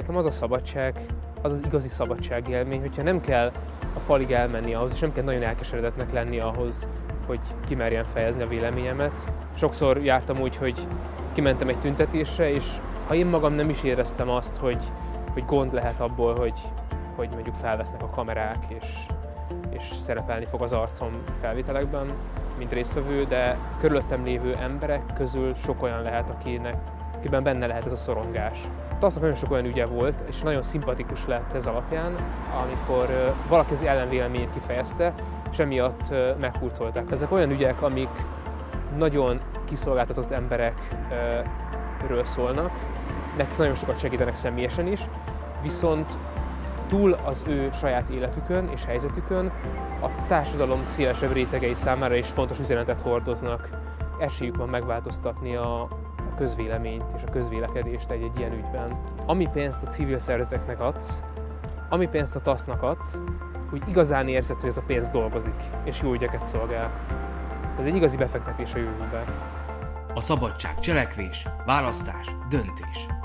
Nekem az a szabadság, az az igazi szabadságélmény, hogyha nem kell a falig elmenni ahhoz, és nem kell nagyon elkeseredetnek lenni ahhoz, hogy kimerjen fejezni a véleményemet. Sokszor jártam úgy, hogy kimentem egy tüntetésre, és ha én magam nem is éreztem azt, hogy, hogy gond lehet abból, hogy, hogy mondjuk felvesznek a kamerák, és, és szerepelni fog az arcom felvételekben, mint résztvevő, de körülöttem lévő emberek közül sok olyan lehet, akinek, akiben benne lehet ez a szorongás. Aznak nagyon sok olyan ügye volt, és nagyon szimpatikus lett ez alapján, amikor valaki az ellenvéleményét kifejezte, és emiatt meghurcolták. Ezek olyan ügyek, amik nagyon kiszolgáltatott emberekről szólnak, nekik nagyon sokat segítenek személyesen is, viszont túl az ő saját életükön és helyzetükön a társadalom szélesebb rétegei számára is fontos üzenetet hordoznak. Esélyük van megváltoztatni a, közvéleményt és a közvélekedést egy-egy ilyen ügyben. Ami pénzt a civil szervezeteknek adsz, ami pénzt a TASZ-nak adsz, úgy igazán érzed, hogy ez a pénz dolgozik, és jó ügyeket szolgál. Ez egy igazi befektetés a jövőben. A szabadság cselekvés, választás, döntés.